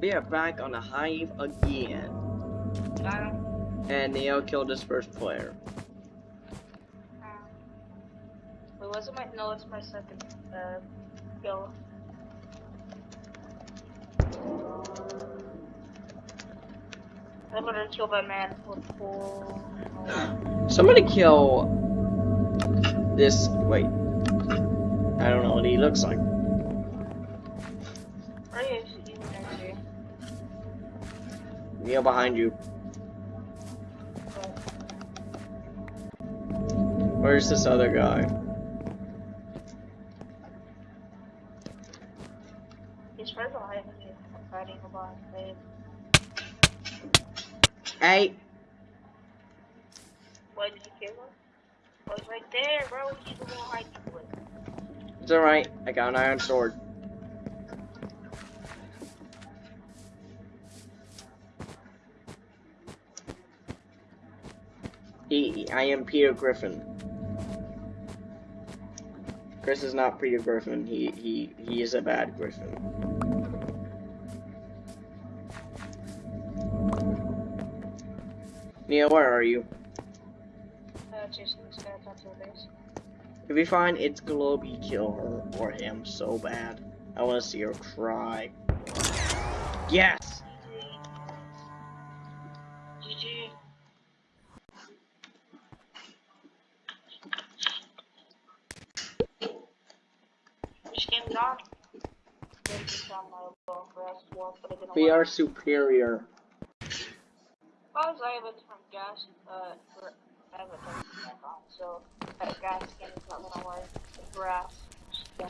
We are back on the hive again. And Neo killed his first player. Was it my? No, it's my second. Uh, kill. I'm gonna kill my man full. Somebody kill this. Wait. I don't know what he looks like. Neo behind you. Where's this other guy? He's right behind. I'm fighting about him. Hey, Why did you kill him? Oh, he's right there, bro. He's the one hiding with. it's alright. I got an iron sword. He, I am Peter Griffin. Chris is not Peter Griffin. He he he is a bad Griffin. Neil, where are you? Uh, Jason, this guy talked to the base. If you find it's Globy, kill her or him so bad. I want to see her cry. Yes! For S4, but it didn't We are superior. I was able to from gas, uh, for, I have a back on, so that gas skin is not gonna work. Grass. Yeah.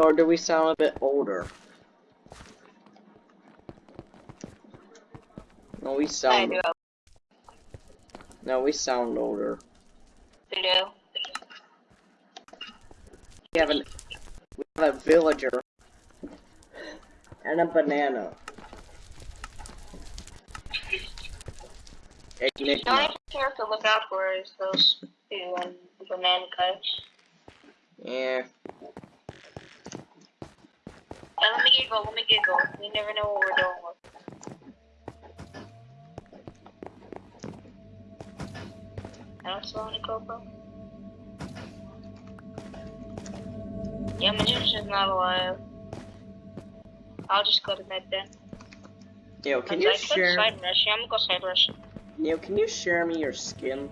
Or do we sound a bit older? No, we sound. No, we sound older. I do. We have an. We have a villager. And a banana. The Enigma. only thing I have to look out for is those two and the banana cuts. Yeah. And let me go, let me go. We never know what we're doing with. I don't sell any GoPro. Yeah, Magician's not alive. I'll just go to med then. Yo, can you I share? side rush. Yeah, I'm gonna go side rush. Yo, can you share me your skin?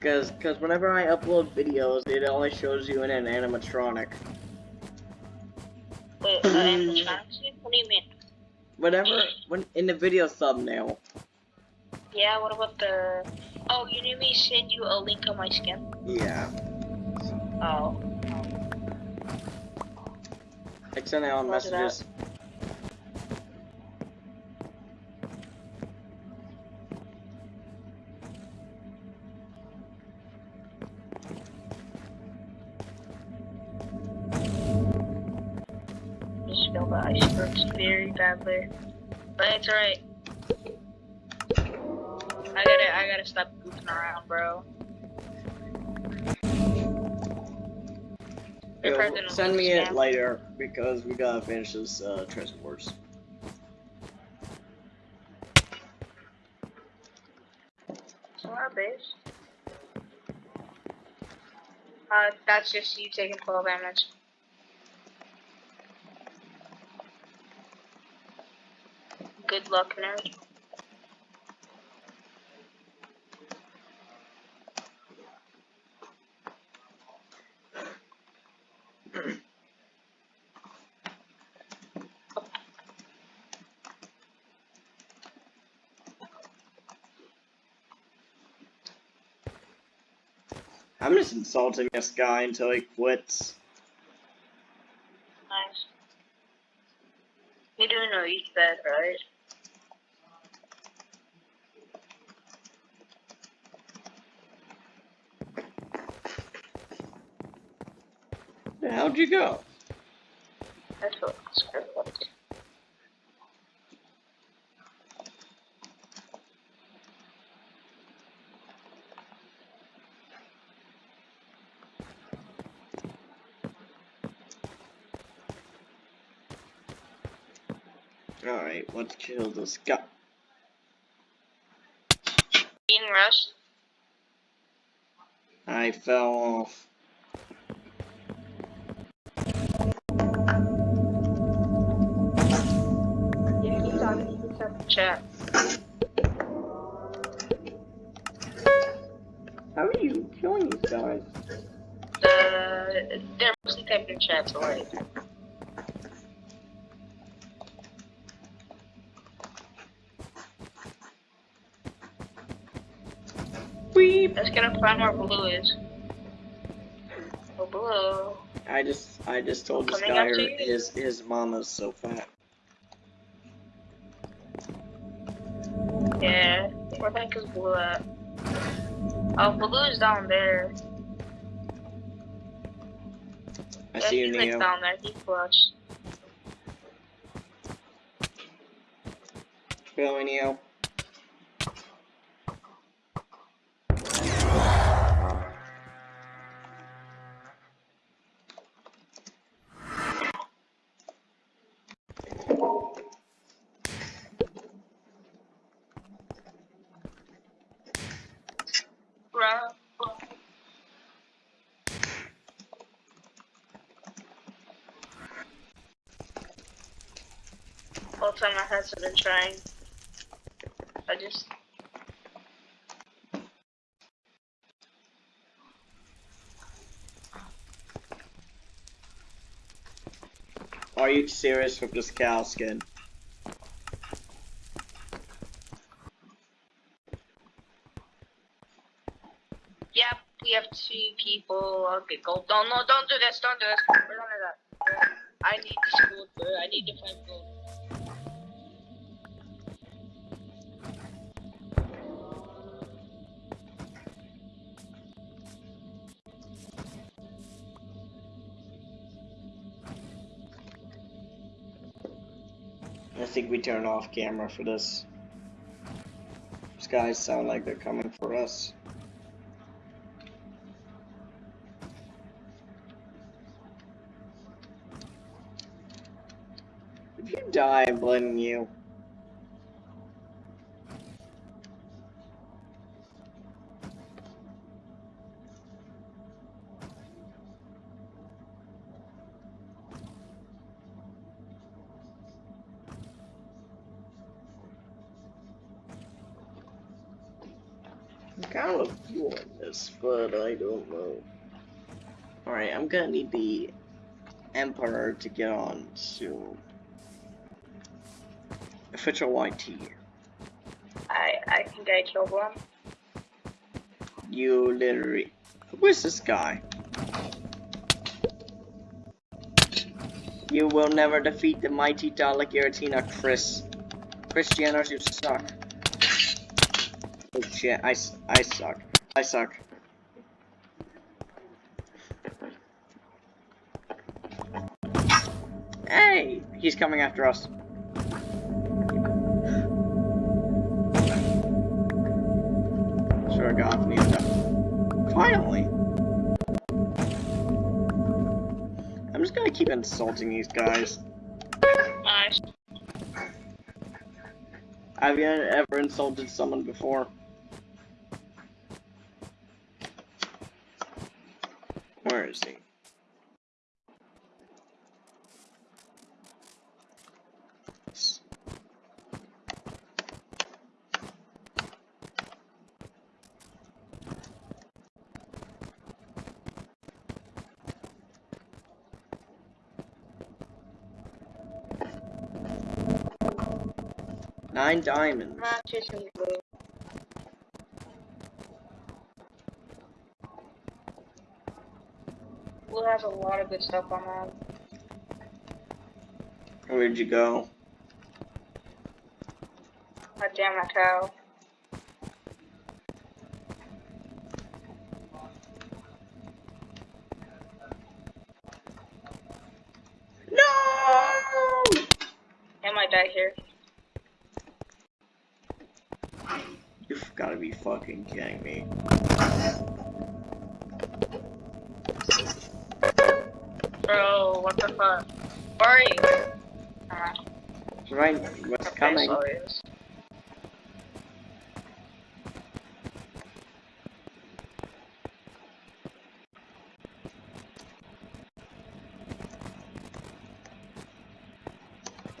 Cause, cause whenever I upload videos, it only shows you in an animatronic. Wait, uh, animatronics? What do you mean? Whenever, when in the video thumbnail. Yeah, what about the... Oh, you need me to send you a link on my skin? Yeah. Oh. I sent out Roger that. messages. Just feel the icebergs very badly. But it's alright. I gotta, I gotta stop goofing around, bro. Yo, send me it later because we gotta finish this uh, Wars. Base. Uh, that's just you taking 12 damage. Good luck, nerd. I'm just insulting this guy until he quits. Nice. You're doing a each bed, right? How'd you go? That's what script was. Alright, let's kill this guy. Being rushed. I fell off. Yeah, he's on it. He's the chat. How are you killing these guys? The they're mostly typing in chat, so like Weep! let's get up find where blue is. Oh blue. I just I just told this guy to his his mama's so fat. Yeah. Where the heck is blue at? Oh blue is down there. I yeah, see you, Neo. down there, he flushed. Go, Neo. Time heads have been trying. I just Are you serious with this cow skin? Yep, we have two people. Okay, gold. Don't no, don't do this. Don't do this. We're none that. I need this gold. I need to find gold. I think we turn off camera for this. These guys sound like they're coming for us. If you die, I'm blaming you. Kind of feeling this, but I don't know. Alright, I'm gonna need the Emperor to get on soon. Official YT. I I think I killed one. You literally. Who is this guy? You will never defeat the mighty Dalek Giratina, Chris. Christianos, you suck. Oh shit, I, I suck. I suck. Hey! He's coming after us. Sure God, need to- Finally! I'm just gonna keep insulting these guys. Nice. Have you ever insulted someone before? Where is he? Nine diamonds. Not chasing blue. Blue has a lot of good stuff on that. Where'd you go? God damn that cow. No! I might die here. You've gotta be fucking kidding me. Bro, what the fuck? Where are you? Right, what's Okay, coming? so yes.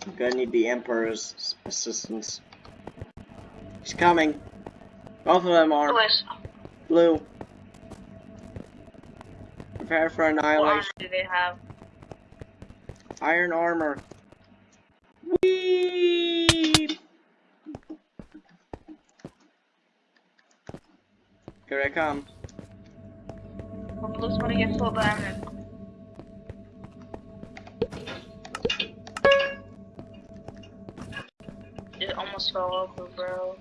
I'm gonna need the Emperor's assistance. He's coming. Both of them are. Blue. Prepare for what armor annihilation. do they have? Iron armor. Whee! Here I come. Well, Blue's gonna get full diamond. It almost fell over, bro.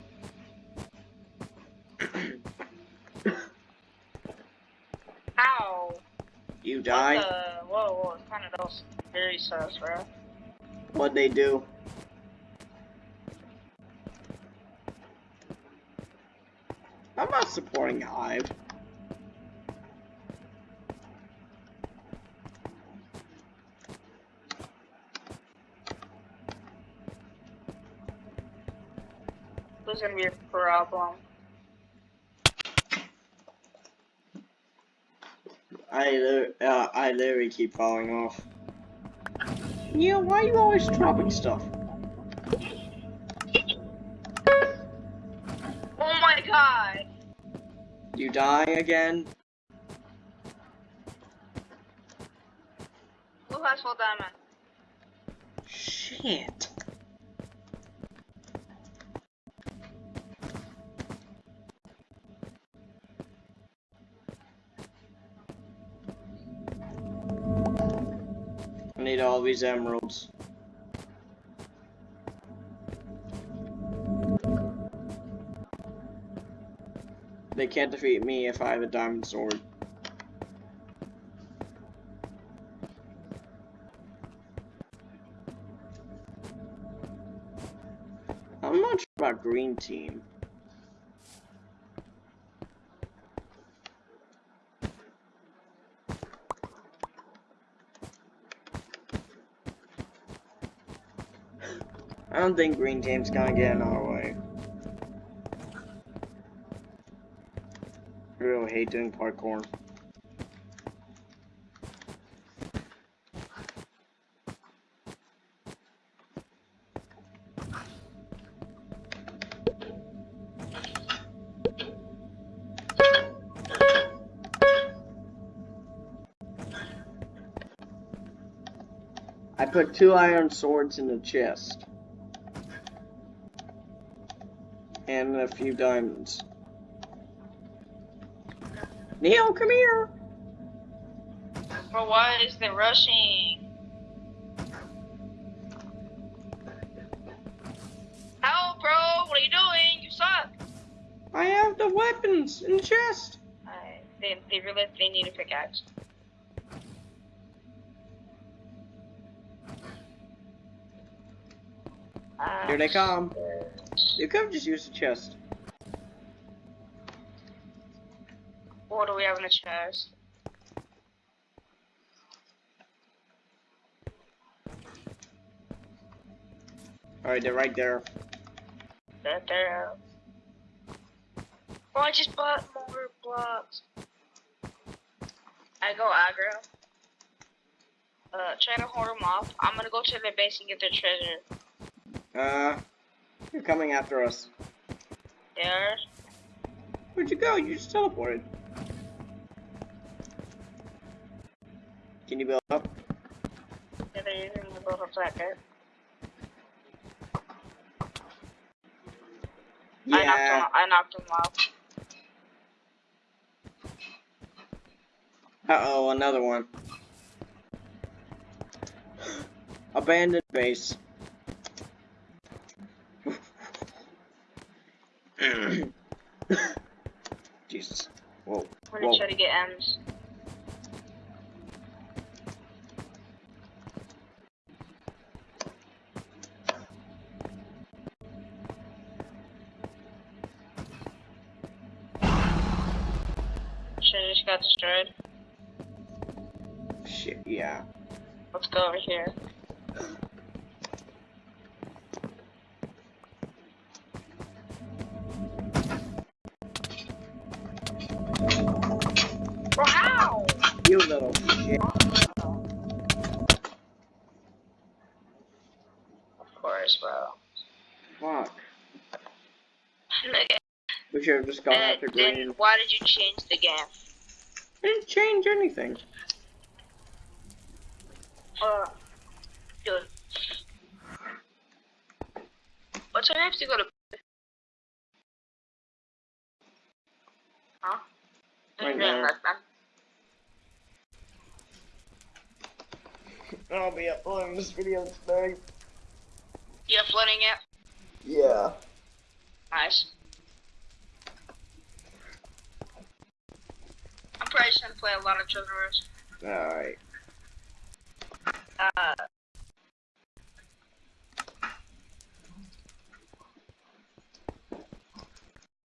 Die. the? Whoa, whoa, kind of very sus, bro. What'd they do? I'm not supporting Hive. Who's gonna be a problem? I uh, I literally keep falling off. Neil, why are you always dropping stuff? Oh my god! You die again? Who has full diamond? Shit. I need all these emeralds. They can't defeat me if I have a diamond sword. I'm not about green team. I don't think green team's gonna get in our way. I really hate doing parkour. I put two iron swords in the chest. And a few diamonds. Neil, come here! Bro, why is they rushing? Help, bro! What are you doing? You suck! I have the weapons in the chest! I, they, they really they need a pickaxe. Uh, Here they come. You could have just used the chest. What do we have in the chest? Alright, they're right there. That there. Oh, I just bought more blocks. I go aggro. Uh, try to hold them off. I'm gonna go to their base and get their treasure. Uh, you're coming after us. There. Where'd you go? You just teleported. Can you build up? Yeah, they're using the boat of that I knocked Yeah. him. I knocked him off. Uh oh, another one. Abandoned base. Jesus. Whoa. I'm gonna Whoa. try to get M's. Should just got destroyed. Shit, yeah. Let's go over here. Just gone Uh, after then why did you change the game? It didn't change anything. Uh, dude. What time have to go to? Huh? Right now. I'll be uploading this video today. You uploading it? Yeah. Nice. I'm probably play a lot of Children's. Alright. Uh,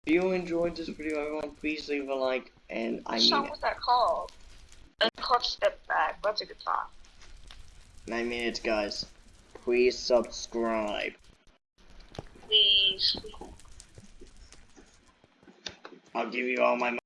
If you enjoyed this video, everyone, please leave a like, and I what mean song it. was that called? It's called Step Back. That's a good song. And I mean it, guys. Please subscribe. Please. I'll give you all my